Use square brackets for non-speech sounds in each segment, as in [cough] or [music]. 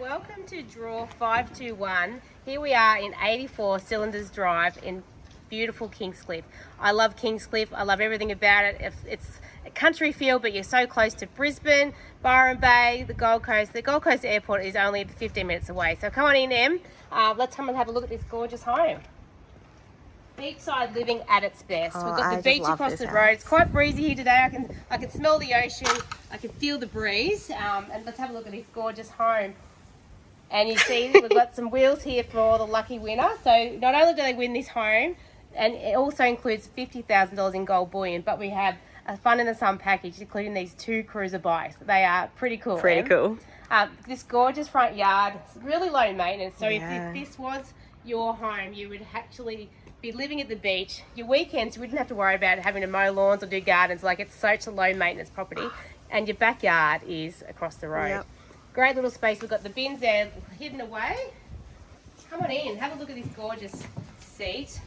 welcome to draw 521. Here we are in 84 Cylinders Drive in beautiful Kingscliff. I love Kingscliff. I love everything about it. It's a country feel, but you're so close to Brisbane, Byron Bay, the Gold Coast. The Gold Coast Airport is only 15 minutes away. So come on in, Em. Uh, let's come and have a look at this gorgeous home. Beachside living at its best. Oh, We've got the just beach across the house. road. It's quite breezy here today. I can I can smell the ocean. I can feel the breeze. Um, and let's have a look at this gorgeous home. And you see we've got some wheels here for the lucky winner. So not only do they win this home, and it also includes $50,000 in gold bullion, but we have a fun in the sun package, including these two cruiser bikes. They are pretty cool. Pretty Em. cool. Um, this gorgeous front yard, it's really low maintenance. So Yeah. if, if this was your home, you would actually be living at the beach. Your weekends, you wouldn't have to worry about having to mow lawns or do gardens. Like it's such a low maintenance property, and your backyard is across the road. Yep. Great little space. We've got the bins there hidden away. Come on in, have a look at this gorgeous seat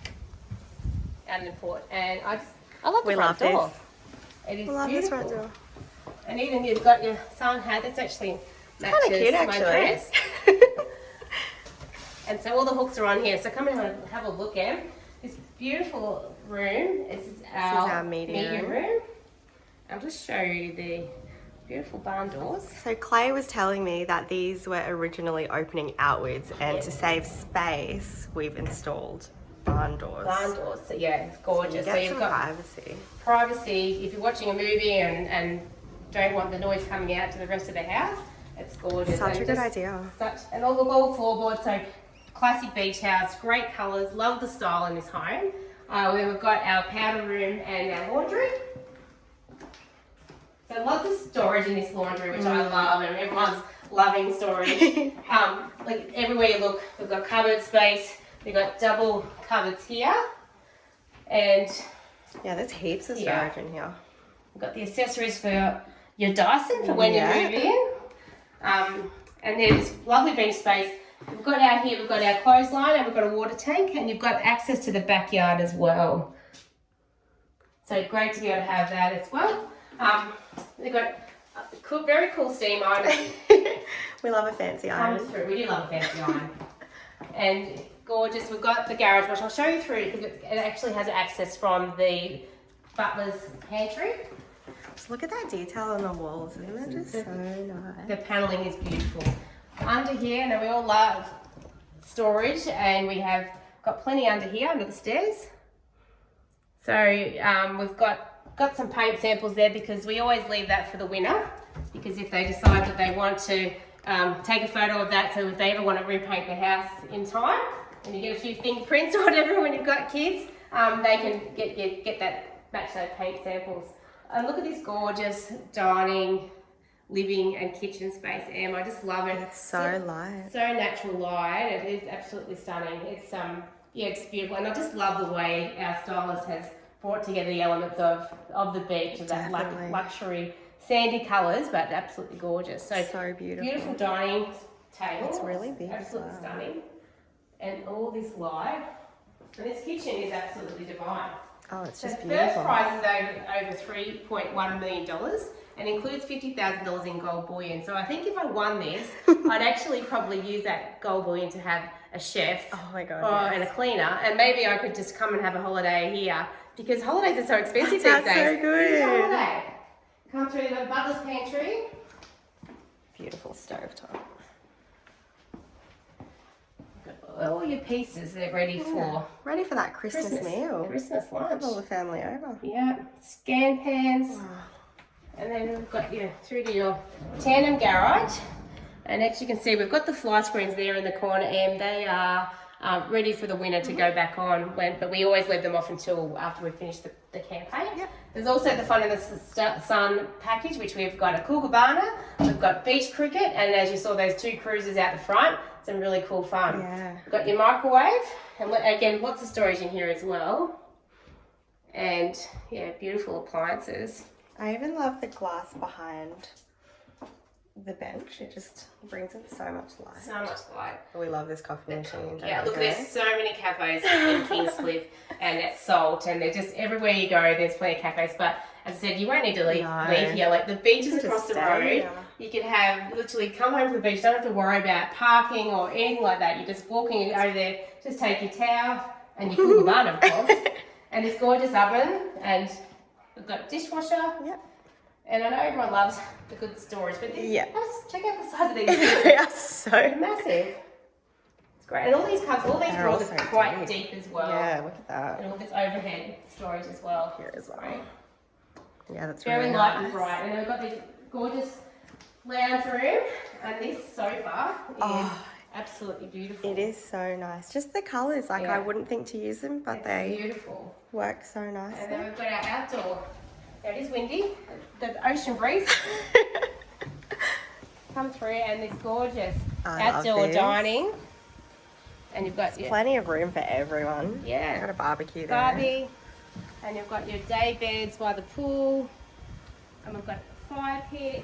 out in the port. And I just, I love the We front love door. this. It is I love this front door. And even you've got your sun hat. That's actually matches Kind of cute, my actually. dress. [laughs] And so all the hooks are on here. So come in and have a- have a look, Em. This beautiful room. This is our, our media room. room. I'll just show you the beautiful barn doors. So Clay was telling me that these were originally opening outwards and to save space, we've installed barn doors. Barn doors. So yeah, it's gorgeous. You so you've got privacy. privacy. If you're watching a movie and, and don't want the noise coming out to the rest of the house, it's gorgeous. Such And a good idea. Such and all the all floorboards. So classic beach house, great colours. Love the style in this home. Uh, we've got our powder room and our laundry. So lots of storage in this laundry, which I love, and everyone's loving storage. [laughs] um, like everywhere you look, we've got cupboard space. We've got double cupboards here, and Yeah, there's heaps of Yeah. storage in here. We've got the accessories for your Dyson for when Yeah. you move in. Um, and there's lovely bench space. We've got out here, we've got our clothesline and we've got a water tank and you've got access to the backyard as well. So great to be able to have that as well. Um, they've got a cool, very cool steam iron [laughs] we love a fancy comes iron. through. We do love a fancy iron. And gorgeous. We've got the garage, which I'll show you through because it actually has access from the butler's pantry. Look at that detail on the walls. Isn't it just so nice? The paneling is beautiful. Under here, now we all love storage and we have got plenty under here, under the stairs. So um, we've got got some paint samples there because we always leave that for the winner because if they decide that they want to um, take a photo of that so if they ever want to repaint the house in time and you get a few fingerprints or whatever when you've got kids, um, they can get, get, get that, match those paint samples. And look at this gorgeous dining, living and kitchen space, Em. I just love it. It's so light. so natural light. It is absolutely stunning. It's um yeah, it's beautiful, and I just love the way our stylist has brought together the elements of of the beach, of that Definitely. luxury sandy colours, but absolutely gorgeous. So, So beautiful. beautiful dining table. It's really big as Absolutely well. stunning, and all this light. And this kitchen is absolutely divine. Oh, it's So just the first beautiful. prize is over, over $3.1 million and includes $50,000 in gold bullion. So I think if I won this, [laughs] I'd actually probably use that gold bullion to have a chef Oh my god. or, yes. and a cleaner. And maybe I could just come and have a holiday here because holidays are so expensive That's these so days. good. This holiday. Come through the butler's pantry. Beautiful stove top. All your pieces are ready for Ready for that Christmas, Christmas, meal. Christmas lunch. Have all the family over. Yeah, scan pans. Ah. And then we've got you through to your tandem garage. And as you can see, we've got the fly screens there in the corner and they are uh, ready for the winner to go back on. When, but we always leave them off until after we finish the, the campaign. Yep. There's also the Fun in the Sun package, which we've got a Kookaburra, we've got beach cricket, and as you saw, those two cruisers out the front, some really cool fun. Yeah. We've got your microwave, and again, lots of storage in here as well. And yeah, beautiful appliances. I even love the glass behind the bench. It just brings in so much light. So much light. Oh, we love this coffee machine. don't Yeah, look, Grace? there's so many cafes in Kingscliff [laughs] and at Salt, and they're just everywhere you go, there's plenty of cafes. But as I said, you won't need to leave, No. leave here. Like the beach is across the road, here. you can have literally come home from the beach, don't have to worry about parking or anything like that. You're just walking over there, just take your towel and your cool bun, of course, and this gorgeous oven, and we've got dishwasher. Yep. And I know everyone loves the good stories, but this, Yeah. check out the size of these. [laughs] they are so. They're massive. It's great, and all these cups, all these They're drawers are quite deep. deep as well. Yeah, look at that. And all this overhead storage as well. Here as well. Great. Yeah, that's Very really light nice. and bright. And then we've got this gorgeous lounge room, and this sofa is Oh. absolutely beautiful. It is so nice. Just the colours, like Yeah. I wouldn't think to use them, but It's they beautiful. work so nice. And then we've got our outdoor. It is windy. The ocean breeze [laughs] come through, and this gorgeous I outdoor dining. And you've got your Plenty of room for everyone. Yeah. Got a barbecue there. Barbie, and you've got your day beds by the pool, and we've got a fire pit,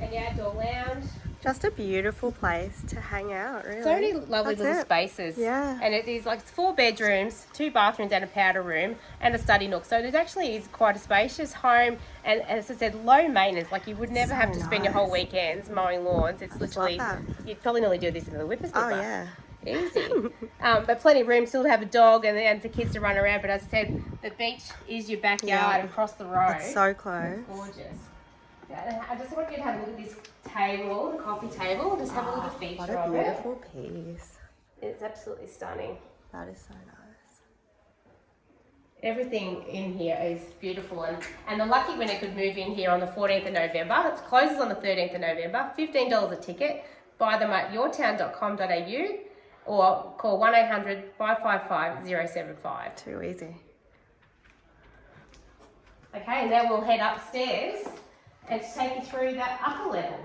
and your outdoor lounge. Just a beautiful place to hang out, really. So many lovely That's little it. spaces. Yeah. And it is like four bedrooms, two bathrooms, and a powder room, and a study nook. So it actually is quite a spacious home, and as I said, low maintenance. Like you would never So have to spend your whole weekends mowing lawns. It's literally you'd probably nearly do this in the whippersnapper. Oh, yeah. Easy. [laughs] um, but plenty of room still to have a dog and, and for kids to run around. But as I said, the beach is your backyard Yeah. across the road. It's so close. It's gorgeous. Yeah, I just want you to have a look at this table, the coffee table. Just have a look at ah, the What feature a of it. beautiful piece. It's absolutely stunning. That is so nice. Everything in here is beautiful, and, and the lucky winner could move in here on the 14th of November. It closes on the 13th of November. $15 a ticket. Buy them at yourtown.com.au or call 1 800 555 075. Too easy. Okay, and then we'll head upstairs and take you through that upper level.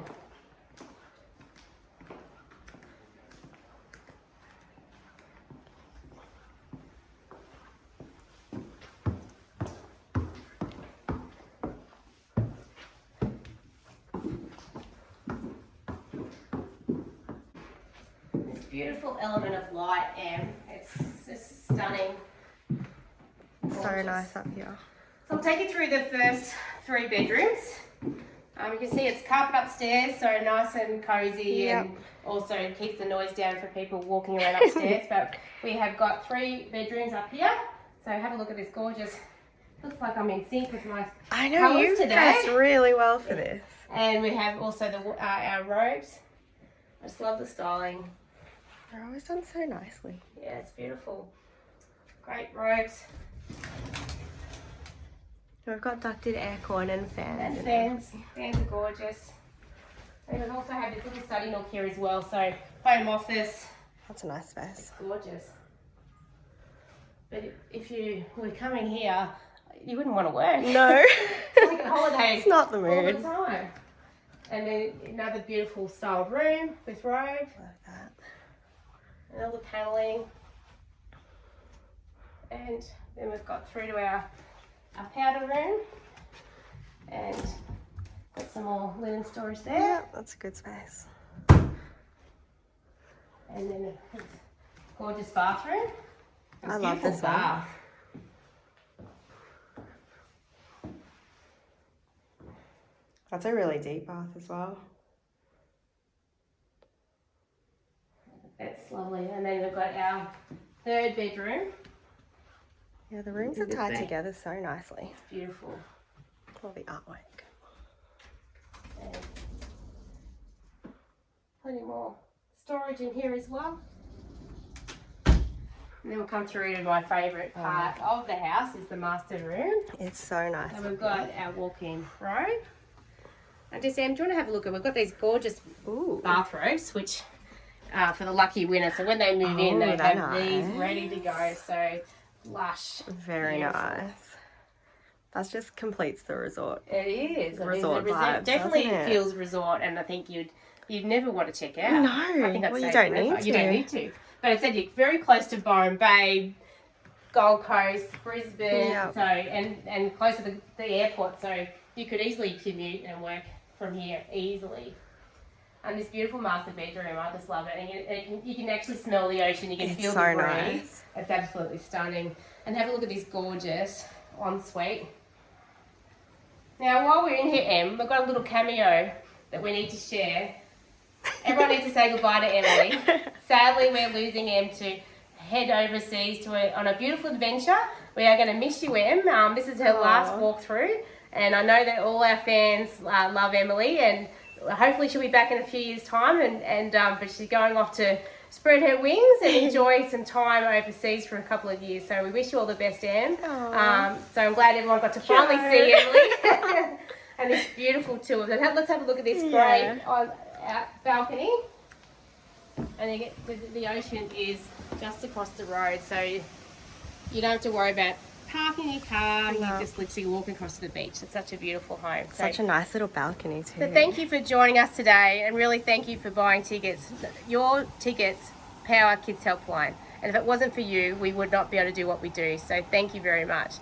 This beautiful element of light, Em. It's just stunning. So nice up here. So I'll take you through the first three bedrooms. Um, you can see it's carpet upstairs, so nice and cozy, and also keeps the noise down for people walking around upstairs. [laughs] but we have got three bedrooms up here. So have a look at this gorgeous. Looks like I'm in sync with my. I know you today. dressed really well for this. And we have also the uh, our robes. I just love the styling. They're always done so nicely. Yeah, it's beautiful. Great robes We've got ducted aircon and fans. and fans. Fans are gorgeous. And we also had this little study nook here as well. So home office. That's a nice space. gorgeous. But if you were coming here, you wouldn't want to work. No, [laughs] it's [laughs] like a holiday it's not the mood. all the time. And then another beautiful style room with robe Like that. and all the paneling. And then we've got through to our, our powder room and got some more linen storage there. Yeah, that's a good space. And then a gorgeous bathroom. A I love this one. bath. That's a really deep bath as well. That's lovely. And then we've got our third bedroom. Yeah, the rooms are tied together so nicely. It's beautiful. All the artwork. And plenty more storage in here as well. And then we'll come through to my favourite Oh. part of the house is the master room. It's so nice. And we've got our walk-in robe. And just Sam, do you want to have a look at? We've got these gorgeous Ooh. bathrobes, which are for the lucky winner. So when they move in, Oh, they they're have these ready to go. So lush. Very Beautiful. nice. That just completes the resort. It is. It is a Resort resort. vibes, Definitely it? feels resort, and I think you'd you'd never want to check out. No, I think I'd well, you don't forever. need You don't to. need to. But I said you're very close to Byron Bay, Gold Coast, Brisbane, Yeah. so and and close to the, the airport, so you could easily commute and work from here easily. And this beautiful master bedroom, I just love it. And you, it can, you can actually smell the ocean, you can It's feel so the breeze. nice. It's absolutely stunning. And have a look at this gorgeous ensuite. Now, while we're in here, Em, we've got a little cameo that we need to share. Everyone needs to say goodbye to Emily. [laughs] Sadly, we're losing Em to head overseas to a, on a beautiful adventure. We are going to miss you, Em. Um, this is her last Aw. walkthrough, and I know that all our fans uh, love Emily, and hopefully she'll be back in a few years' time. And, and um, but she's going off to spread her wings and [laughs] enjoy some time overseas for a couple of years. So we wish you all the best. Aw. Um, so I'm glad everyone got to finally see [laughs] Emily. [laughs] and this beautiful tour. Let's have a look at this Yeah. great on, uh, balcony. And the, the ocean is just across the road, so you don't have to worry about parking your car. No. You just literally walk across to the beach. It's such a beautiful home. So, Such a nice little balcony too. so thank you for joining us today, and really thank you for buying tickets. Your tickets power Kids Helpline, and if it wasn't for you, we would not be able to do what we do. So thank you very much.